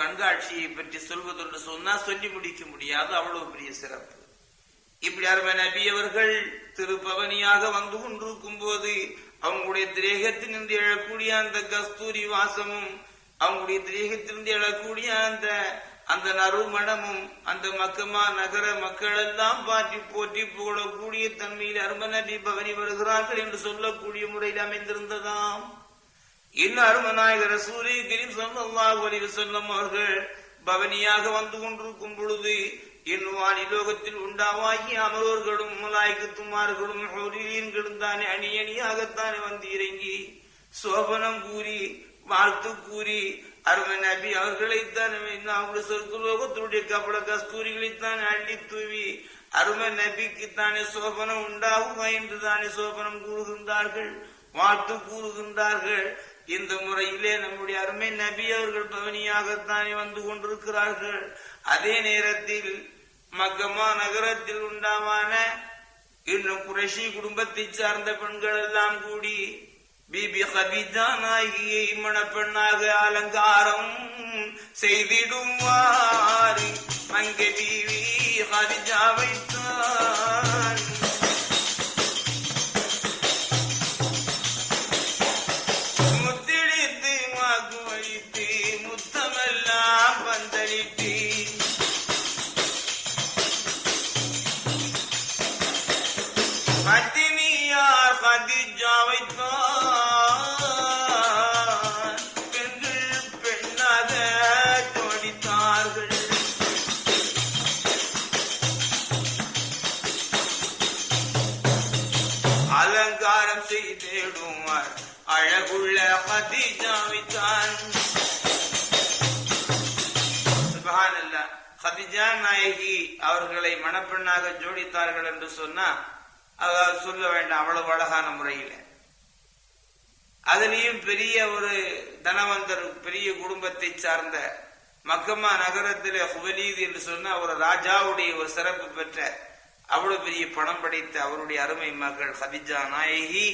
கண்காட்சியை பற்றி சொல்வதென்று சொன்னா சொல்லி முடிக்க முடியாது. அவ்வளவு பெரிய சிறப்பு. இப்படி அருமை நபி அவர்கள் திருப்பவனியாக வந்து கொண்டிருக்கும் போது அவங்களுடைய திரேகத்திலிருந்து எழக்கூடிய அந்த கஸ்தூரி வாசமும் அவங்களுடைய திரேகத்திலிருந்து எழக்கூடிய அந்த அந்த நறுமணமும் அந்த மக்கமா நகர மக்கள் எல்லாம் பாட்டி போற்றி புகழக்கூடிய தன்மையில் அரும நபி பவனி வருகிறார்கள் என்று சொல்லக்கூடிய முறையில் அமைந்திருந்ததாம். இன்னும் அருமநாயகர் சூரிய கிரீம் சல்லாஹ் அலைஹி வஸல்லம் அவர்கள் பவனியாக வந்து கொண்டிருக்கும் பொழுது இன்னும் வானிலோகத்தில் உண்டாவாகி அமரோர்களும் மலாய்க்கத்துமார்களும் ஹோரியன்களும் தானே அணி அணியாகத்தானே வந்து இறங்கி சோபனம் கூறி வாழ்த்து கூறி அருமை நபி அவர்களைத்தான் அவங்களுடைய சொர்க்கலோகத்தினுடைய கபட கஸ்தூரிகளைத்தான் அள்ளி தூவி அருமை நபிக்கு தானே சோபனம் உண்டாகுமா என்று தானே சோபனம் கூறுகின்றார்கள் வாழ்த்து கூறுகின்றார்கள். இந்த முறையிலே நம்முடைய அருமை நபி அவர்கள் பவனியாகத்தானே வந்து கொண்டிருக்கிறார்கள். அதே நேரத்தில் மக்கமா நகரத்தில் உண்டாமான இன்னும் குரஷி குடும்பத்தை சார்ந்த பெண்கள் எல்லாம் கூடி பிபி ஹபிஜா நாயகியை மணப்பெண்ணாக அலங்காரம் செய்திடுவார். அங்கே பிவி ஹபிஜா வைத்து கதிஜாவைத்தான் பெண்கள் பெண்ணாக ஜோடித்தார்கள். அலங்காரம் செய்திடுவார். அழகுள்ள கதிஜாவைத்தான் சுபஹானல்லாஹ் கதிஜா நாயகி அவர்களை மணப்பெண்ணாக ஜோடித்தார்கள் என்று சொன்னா அதாவது சொல்ல வேண்டாம் அவ்வளவு அழகான முறையில. அதுலயும் பெரிய ஒரு தனவந்தர் பெரிய குடும்பத்தை சார்ந்த மக்கமா நகரத்தில் ஹுவலீது என்று சொன்னால் ஒரு ராஜாவுடைய ஒரு சிறப்பு பெற்ற அவ்வளவு பெரிய பணம் படைத்த அவருடைய அருமை மகள் ஹதிஜா நாயகி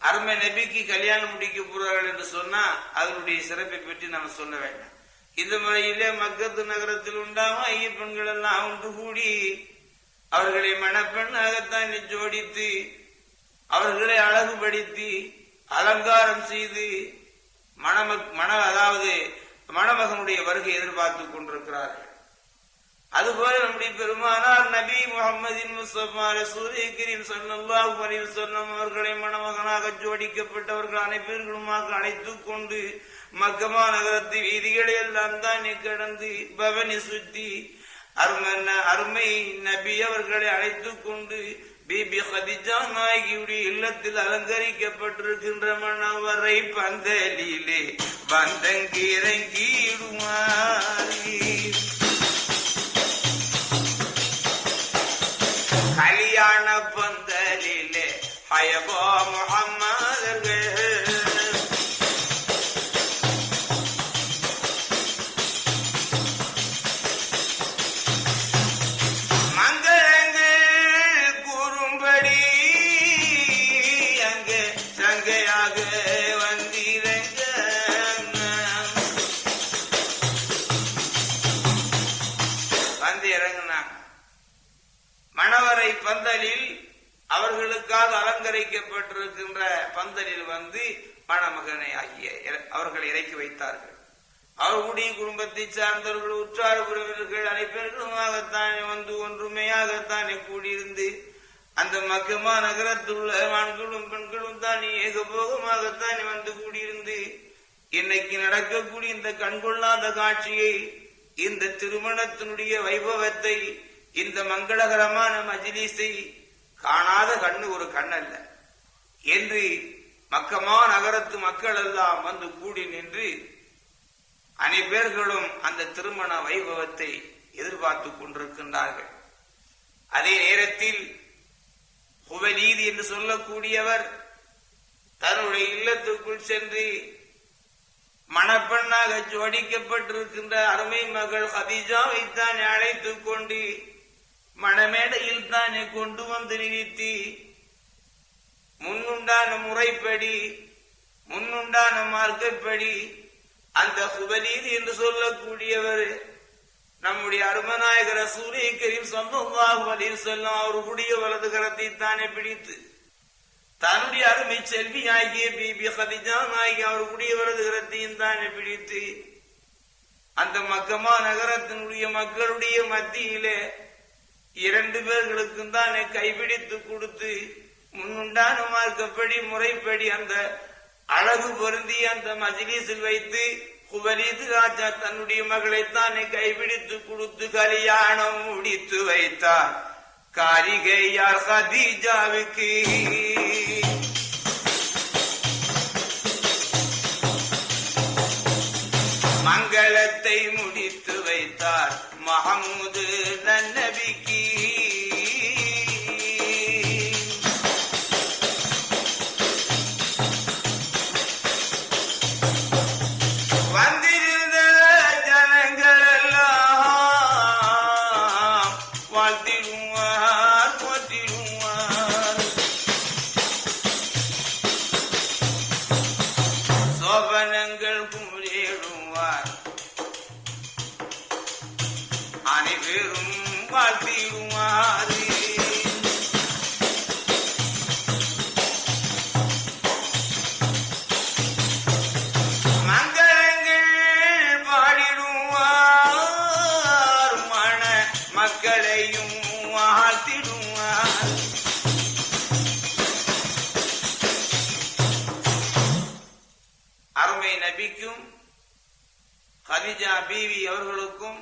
அருமை நபிக்கு கல்யாணம் முடிக்க போறார்கள் என்று சொன்னா அதனுடைய சிறப்பை பற்றி நம்ம சொல்ல வேண்டாம். இந்த முறையிலே மக்கத்து நகரத்தில் உண்டாம ஐய பெண்கள் எல்லாம் ஒன்று கூடி அவர்களை மணப்பெண்ணாகத்தான் ஜோடித்து அவர்களை அழகுபடுத்தி அலங்காரம் செய்து மணமக் மண அதாவது மணமகனுடைய வருகை எதிர்பார்த்து கொண்டிருக்கிறார்கள். அதுபோல நம்முடைய பெருமானார் நபி முகமதின் முஸ்தபா சூரிய கிரீம் ஸல்லல்லாஹு அலைஹி சொன்னம் அவர்களை மணமகனாக ஜோடிக்கப்பட்டவர்கள் அனைவர்களுமாக அழைத்துக் கொண்டு மக்கமா நகரத்து வீதிகளை எல்லாம் தான் கடந்து பவனி சுத்தி அருமன்ன அருமை நபி அவர்களை அழைத்துக் கொண்டு பிபி ஹதிஜா நாயகியுடைய இல்லத்தில் அலங்கரிக்கப்பட்டிருக்கின்ற மணவரை பந்தலிலே வந்தங்கிறங்கிடுவாரி செய்யப்பட்டிருக்கின்ற பந்தலில் வந்து மணமகனை ஆகிய அவர்களை இறக்கி வைத்தார்கள். அவர்களுடைய குடும்பத்தை சார்ந்தவர்கள் உற்றார் உறவினர்கள் அனைப்பெருமாகத்தானே வந்து ஒன்றுமையாகத்தானே கூடியிருந்து அந்த மக்கமா நகரத்துள்ள ஆண்களும் பெண்களும் தான் ஏகபோகமாகத்தானே வந்து கூடியிருந்து இன்னைக்கு நடக்கக்கூடிய இந்த கண்கொள்ளாத காட்சியை இந்த திருமணத்தினுடைய வைபவத்தை இந்த மங்களகரமான மஜிலிசை காணாத கண்ணு ஒரு கண்ணல்ல. என்று மக்கமா நகரத்து மக்கள் எல்லாம் வந்து கூடி நின்று அனைவர்களும் அந்த திருமண வைபவத்தை எதிர்பார்த்து கொண்டிருக்கின்றார்கள். அதே நேரத்தில் புவநீதி என்று சொல்லக்கூடியவர் தன்னுடைய இல்லத்துக்குள் சென்று மணப்பெண்ணாக ஜோடிக்கப்பட்டிருக்கின்ற அருமை மகள் ஹதிஜாவை தான் அழைத்துக் கொண்டு மணமேடையில் தானே கொண்டு வந்து நிறுத்தி முன்னுண்டான முறைப்படி முன்னுண்டான மார்க்கப்படி அந்த குபலீது என்று சொல்லக்கூடியவர் நம்முடைய அருமநாயகர் சூரிய கரீம் சொந்தமாக வலில் செல்லும் அவருடைய வலது கரத்தை தானே பிடித்து தன்னுடைய அருமை செல்வி ஆகிய பிபி ஹதிஜா நாயகி அவருடைய வலது கரத்தையும் தானே பிடித்து அந்த மக்கமா நகரத்தினுடைய மக்களுடைய மத்தியிலே இரண்டு பேர்களுக்கும் தானே கைபிடித்து கொடுத்து முன்னுண்டான மார்க்கப்படி முறைப்படி அந்த அழகு பொருந்தி அந்த மஜிலிஸில் வைத்து குபலீது ராஜா தன்னுடைய மகளை தானே கைபிடித்து கொடுத்து கல்யாணம் முடித்து வைத்தார். காரிகையார் ஹதீஜாவுக்கு மங்களத்தை முடித்து வைத்தார். மஹமூது நன்னபிக்கு மக்களையும் வாழ்த்திடுவார் அருமை நபிக்கும் கதிஜா பீவி அவர்களுக்கும்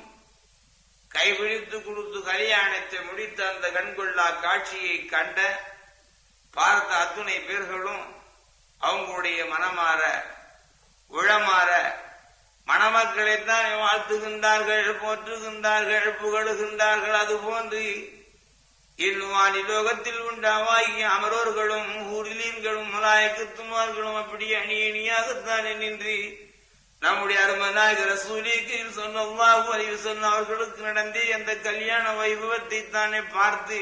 கைவிழித்து கொடுத்து கல்யாணத்தை முடித்த அந்த கண்கொள்ளா காட்சியை கண்ட பார்த்த அத்துணை பேர்களும் அவங்களுடைய மனமாற உளமாற மணமக்களைத்தான் வாழ்த்துகின்றார்கள் போற்றுகின்றார்கள் புகழுகின்றார்கள். அது போன்று இன்னும் லோகத்தில் உண்டாவாகிய அமரோர்களும் ஊரிலீன்களும் மலாயக்கத்துமார்களும் அப்படி அணி அணியாகத்தான் நின்று நம்முடைய அருமநாயகர் சூரியக்கு சொன்னவாகு அறிவு சொன்ன அவர்களுக்கு நடந்தே அந்த கல்யாண வைபவத்தை தானே பார்த்து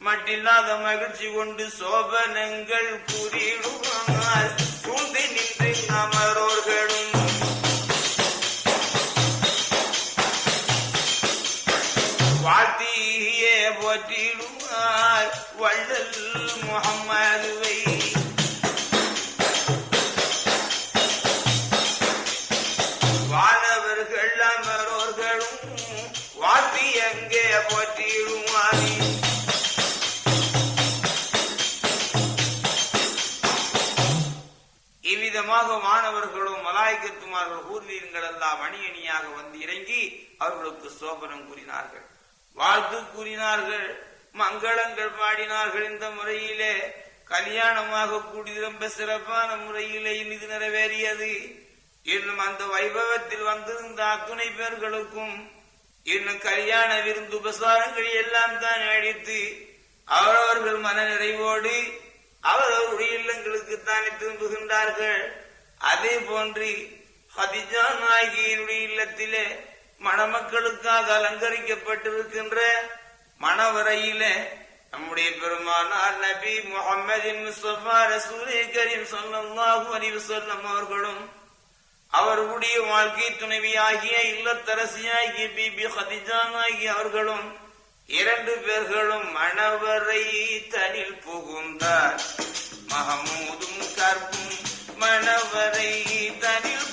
மட்டில்லாத மகிழ்ச்சி கொண்டு சோபனங்கள் கூறிடுவார் சூழ்ந்து நின்று அமரோர்களும் முகம்மதுவை வானவர்கள் அமரோர்களும் வாழ்த்தி எங்கே இவ்விதமாக மாணவர்களும் மலாய்க்கத்துமார்கள் ஊர்வீரங்கள் எல்லாம் அணி அணியாக வந்து இறங்கி அவர்களுக்கு சோபனம் கூறினார்கள். வாழ்த்து கூறினார்கள். மங்களங்கள் பாடினார்கள் இந்த முறையிலே. கல்யாணமாக கூடி ரொம்ப சிறப்பான முறையிலே இது நிறைவேறியது. இன்னும் அந்த வைபவத்தில் வந்திருந்த அத்துணை பேர்களுக்கும் இன்னும் கல்யாண விருந்து உபசாரங்கள் எல்லாம் தான் அழித்து அவரவர்கள் மன நிறைவோடு அவரவருடைய இல்லங்களுக்கு தானே திரும்புகின்றார்கள். அதே போன்று ஹதிஜா நாயகியினுடைய இல்லத்திலே மணமக்களுக்காக அலங்கரிக்கப்பட்டிருக்கின்ற வரையில நம்முடைய பெருமானார் நபி முகமதின் முஸ்தபா ரசூலே கரீம் ஸல்லல்லாஹு அலைஹி வஸல்லம் அவர்களும் அவர்களுடைய வாழ்க்கை துணைவியாகிய இல்லத்தரசியாகிய பிபி ஹதிஜானாகிய அவர்களும் இரண்டு பேர்களும் மணவரை தனில் புகுந்தார். மகமூதும் கற்பும் மணவரை தனில்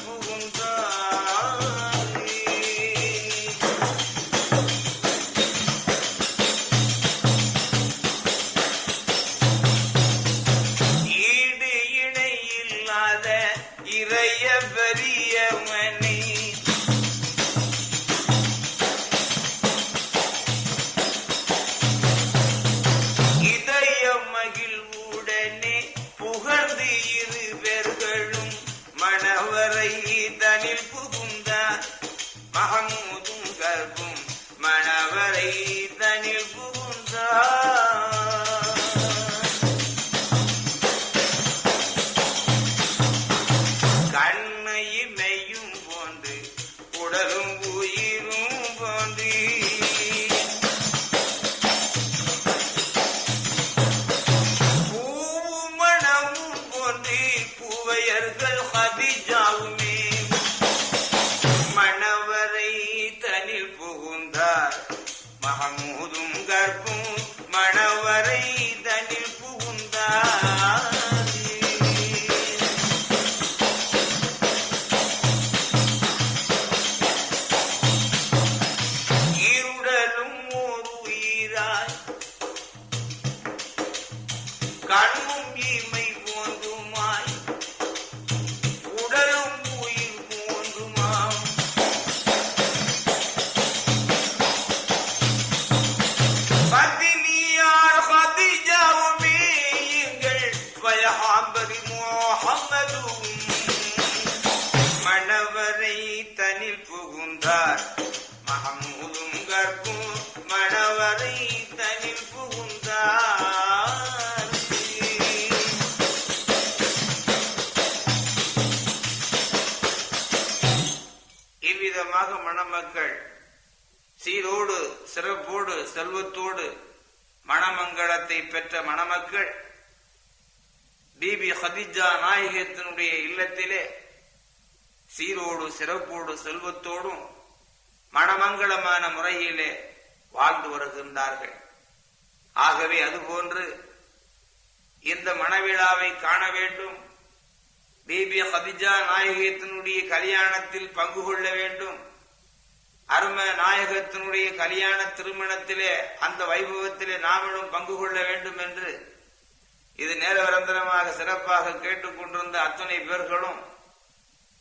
புகழ்ந்து சீரோடு சிறப்போடு செல்வத்தோடு மணமங்களத்தை பெற்ற மணமக்கள் பிபி ஹதிஜா நாயகத்தினுடைய இல்லத்திலே சீரோடு சிறப்போடு செல்வத்தோடும் மணமங்கலமான முறையிலே வாழ்ந்து வருகின்றார்கள். ஆகவே அதுபோன்று இந்த மணவிழாவை காண வேண்டும். பிபி ஹதிஜா நாயகத்தினுடைய கல்யாணத்தில் பங்கு கொள்ள வேண்டும். அரும நாயகத்தினுடைய கல்யாண திருமணத்திலே அந்த வைபவத்திலே நாமளும் பங்கு கொள்ள வேண்டும் என்று இது நேரவரந்தரமாக சிறப்பாக கேட்டுக்கொண்டிருந்த அத்தனை பேர்களும்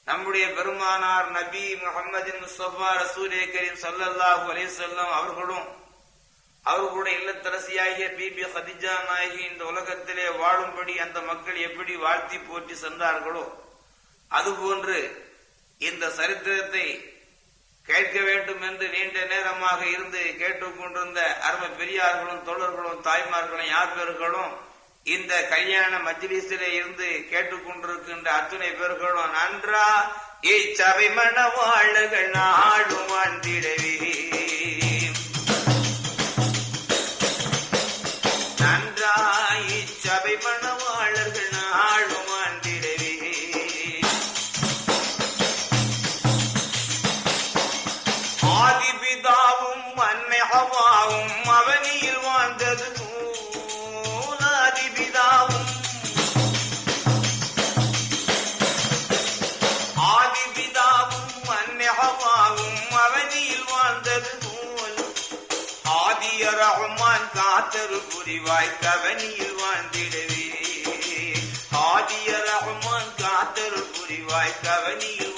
நம்முடைய பெருமானார் நபி முகமது முஸ்தபா ரசூலே கரீம் சல்லல்லாஹு அலிசல்லாம் அவர்களும் அவர்களுடைய இல்லத்தரசியாகிய பிபி ஹதிஜா நாயகி இந்த உலகத்திலே வாழும்படி அந்த மக்கள் எப்படி வாழ்த்தி போற்றி சென்றார்களோ அதுபோன்று இந்த சரித்திரத்தை கேட்க வேண்டும் என்று நீண்ட நேரமாக இருந்து கேட்டுக்கொண்டிருந்த அருமை பெரியார்களும் தோழர்களும் தாய்மார்களும் யார் பேர்களும் இந்த கல்யாண மஜ்லிஸிலே இருந்து கேட்டுக்கொண்டிருக்கின்ற அத்துணை பேர்களும் நன்றா இச்சபை மணவாழ்கள் நாடும் வாழ்ந்திடவே ரஹ்மான் புரிவாய் கவனியில் வாழ்ந்திடவே ஆதிய ரஹ்மான் காத்தரு புரிவாய் கவனியில்